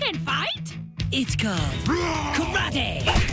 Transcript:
can fight? It's called karate.